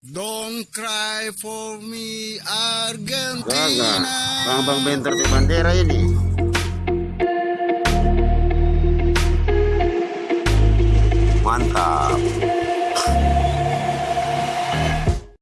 Don't cry for me Argentina. Bang Bang Benter di bandera ini. Mantap.